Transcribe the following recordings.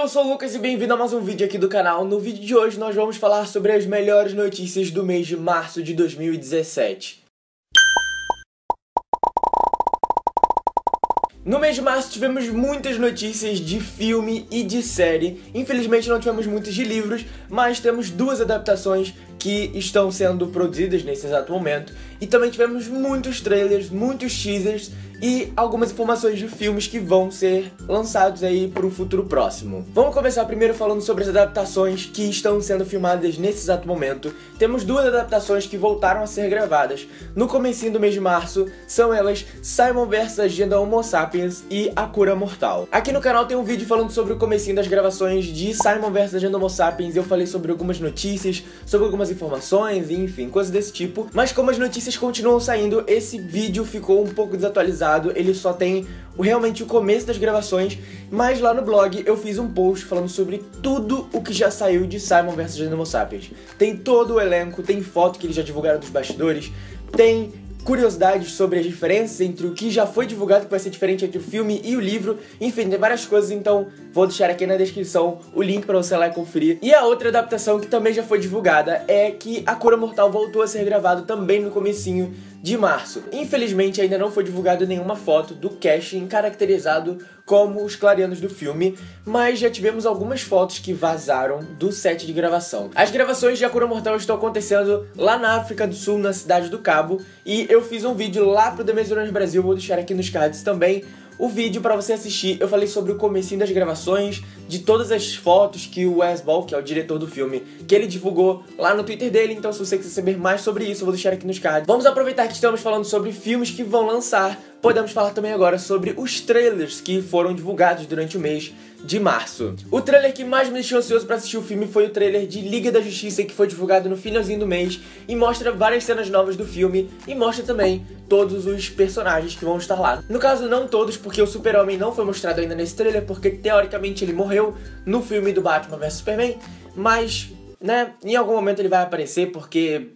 eu sou o Lucas e bem-vindo a mais um vídeo aqui do canal. No vídeo de hoje nós vamos falar sobre as melhores notícias do mês de março de 2017. No mês de março tivemos muitas notícias de filme e de série. Infelizmente não tivemos muitas de livros, mas temos duas adaptações que estão sendo produzidas nesse exato momento. E também tivemos muitos trailers, muitos teasers e algumas informações de filmes que vão ser lançados aí para o futuro próximo. Vamos começar primeiro falando sobre as adaptações que estão sendo filmadas nesse exato momento. Temos duas adaptações que voltaram a ser gravadas no comecinho do mês de março, são elas Simon vs Agenda Homo Sapiens e A Cura Mortal. Aqui no canal tem um vídeo falando sobre o comecinho das gravações de Simon vs Agenda Homo Sapiens, eu falei sobre algumas notícias, sobre algumas informações, enfim, coisas desse tipo. Mas como as notícias continuam saindo, esse vídeo ficou um pouco desatualizado ele só tem realmente o começo das gravações, mas lá no blog eu fiz um post falando sobre tudo o que já saiu de Simon vs Homo Sapiens. Tem todo o elenco, tem foto que eles já divulgaram dos bastidores, tem curiosidades sobre as diferenças entre o que já foi divulgado, que vai ser diferente entre o filme e o livro. Enfim, tem várias coisas, então vou deixar aqui na descrição o link para você lá e conferir. E a outra adaptação que também já foi divulgada é que A Cura Mortal voltou a ser gravado também no comecinho de março. Infelizmente ainda não foi divulgada nenhuma foto do casting caracterizado como os clareanos do filme, mas já tivemos algumas fotos que vazaram do set de gravação. As gravações de A Cura Mortal estão acontecendo lá na África do Sul, na cidade do Cabo, e eu fiz um vídeo lá pro The Maze Brasil, vou deixar aqui nos cards também, o vídeo para você assistir. Eu falei sobre o comecinho das gravações, de todas as fotos que o Wes Ball, que é o diretor do filme, que ele divulgou lá no Twitter dele. Então, se você quiser saber mais sobre isso, eu vou deixar aqui nos cards. Vamos aproveitar que estamos falando sobre filmes que vão lançar. Podemos falar também agora sobre os trailers que foram divulgados durante o mês de março. O trailer que mais me deixou ansioso para assistir o filme foi o trailer de Liga da Justiça que foi divulgado no finalzinho do mês e mostra várias cenas novas do filme e mostra também todos os personagens que vão estar lá. No caso, não todos, porque o Super-Homem não foi mostrado ainda nesse trailer, porque teoricamente ele morreu no filme do Batman vs Superman, mas, né, em algum momento ele vai aparecer porque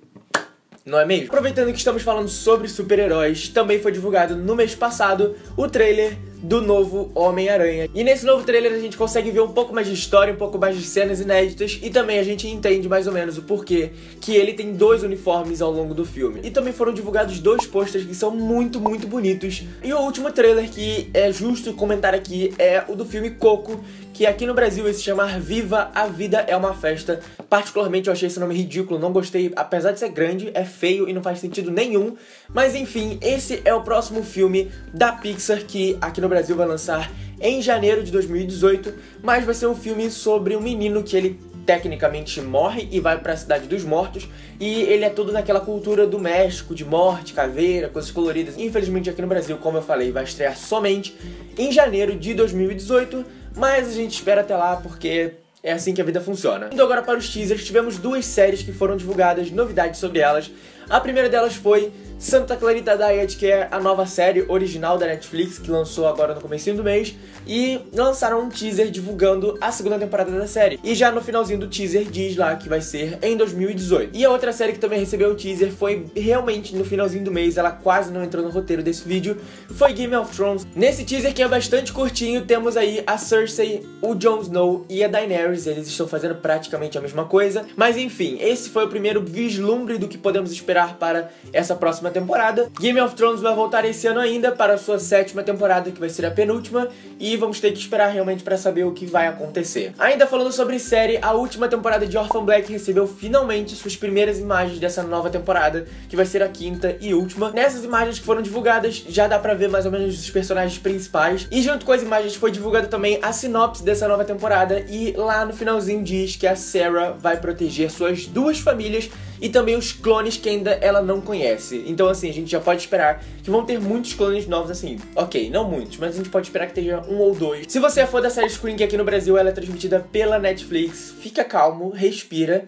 não é mesmo? Aproveitando que estamos falando sobre super-heróis, também foi divulgado no mês passado o trailer do novo Homem-Aranha. E nesse novo trailer a gente consegue ver um pouco mais de história, um pouco mais de cenas inéditas e também a gente entende mais ou menos o porquê que ele tem dois uniformes ao longo do filme. E também foram divulgados dois posters que são muito, muito bonitos. E o último trailer que é justo comentar aqui é o do filme Coco, que aqui no Brasil vai se chamar Viva a Vida é uma Festa. Particularmente eu achei esse nome ridículo, não gostei, apesar de ser grande, é feio e não faz sentido nenhum. Mas enfim, esse é o próximo filme da Pixar que aqui no Brasil vai lançar em janeiro de 2018, mas vai ser um filme sobre um menino que ele tecnicamente morre e vai para a cidade dos mortos e ele é todo naquela cultura do México de morte, caveira, coisas coloridas. Infelizmente aqui no Brasil, como eu falei, vai estrear somente em janeiro de 2018, mas a gente espera até lá porque é assim que a vida funciona. Indo agora para os teasers, tivemos duas séries que foram divulgadas, novidades sobre elas. A primeira delas foi Santa Clarita Diet, que é a nova série original da Netflix, que lançou agora no começo do mês, e lançaram um teaser divulgando a segunda temporada da série. E já no finalzinho do teaser diz lá que vai ser em 2018. E a outra série que também recebeu o teaser foi realmente no finalzinho do mês, ela quase não entrou no roteiro desse vídeo, foi Game of Thrones. Nesse teaser que é bastante curtinho, temos aí a Cersei, o Jon Snow e a Daenerys, eles estão fazendo praticamente a mesma coisa. Mas enfim, esse foi o primeiro vislumbre do que podemos esperar para essa próxima temporada. Game of Thrones vai voltar esse ano ainda para a sua sétima temporada, que vai ser a penúltima, e vamos ter que esperar realmente para saber o que vai acontecer. Ainda falando sobre série, a última temporada de Orphan Black recebeu finalmente suas primeiras imagens dessa nova temporada, que vai ser a quinta e última. Nessas imagens que foram divulgadas, já dá pra ver mais ou menos os personagens principais, e junto com as imagens foi divulgada também a sinopse dessa nova temporada, e lá no finalzinho diz que a Sarah vai proteger suas duas famílias e também os clones que ainda ela não conhece. Então, assim, a gente já pode esperar que vão ter muitos clones novos, assim. Ok, não muitos, mas a gente pode esperar que tenha um ou dois. Se você é fã da série Screen, que aqui no Brasil ela é transmitida pela Netflix, fica calmo, respira.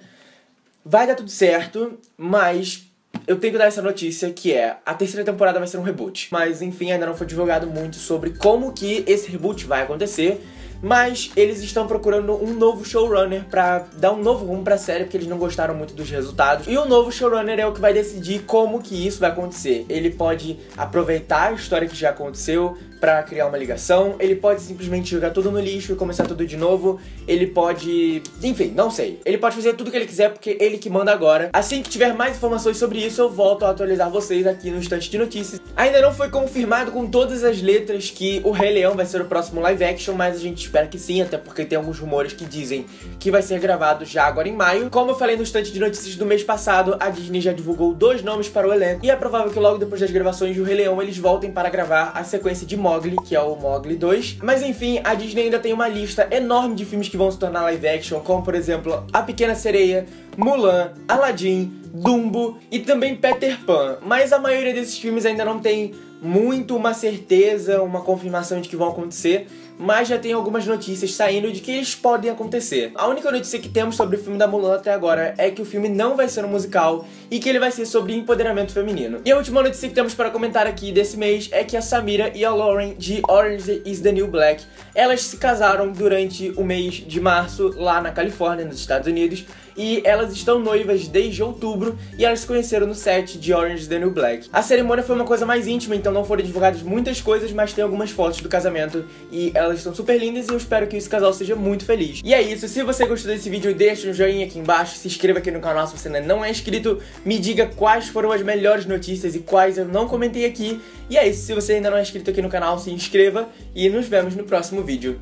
Vai dar tudo certo, mas eu tenho que dar essa notícia que é a terceira temporada vai ser um reboot. Mas enfim, ainda não foi divulgado muito sobre como que esse reboot vai acontecer mas eles estão procurando um novo showrunner para dar um novo rumo para a série, porque eles não gostaram muito dos resultados. E o novo showrunner é o que vai decidir como que isso vai acontecer. Ele pode aproveitar a história que já aconteceu, para criar uma ligação, ele pode simplesmente jogar tudo no lixo e começar tudo de novo, ele pode. Enfim, não sei. Ele pode fazer tudo que ele quiser porque ele que manda agora. Assim que tiver mais informações sobre isso, eu volto a atualizar vocês aqui no instante de notícias. Ainda não foi confirmado com todas as letras que o Rei Leão vai ser o próximo live action, mas a gente espera que sim, até porque tem alguns rumores que dizem que vai ser gravado já agora em maio. Como eu falei no instante de notícias do mês passado, a Disney já divulgou dois nomes para o elenco e é provável que logo depois das gravações do Rei Leão eles voltem para gravar a sequência de Mowgli, que é o Mowgli 2. Mas enfim, a Disney ainda tem uma lista enorme de filmes que vão se tornar live action, como por exemplo A Pequena Sereia, Mulan, Aladdin, Dumbo e também Peter Pan. Mas a maioria desses filmes ainda não tem muito uma certeza, uma confirmação de que vão acontecer, mas já tem algumas notícias saindo de que eles podem acontecer. A única notícia que temos sobre o filme da Mulan até agora é que o filme não vai ser um musical e que ele vai ser sobre empoderamento feminino. E a última notícia que temos para comentar aqui desse mês é que a Samira e a Lauren de Orange is the New Black, elas se casaram durante o mês de março lá na Califórnia, nos Estados Unidos, e elas estão noivas desde outubro e elas se conheceram no set de Orange is the New Black. A cerimônia foi uma coisa mais íntima, então não foram divulgadas muitas coisas, mas tem algumas fotos do casamento e elas estão super lindas e eu espero que esse casal seja muito feliz. E é isso, se você gostou desse vídeo, deixa um joinha aqui embaixo, se inscreva aqui no canal se você ainda não é inscrito, me diga quais foram as melhores notícias e quais eu não comentei aqui. E é isso, se você ainda não é inscrito aqui no canal, se inscreva e nos vemos no próximo vídeo.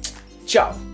Tchau!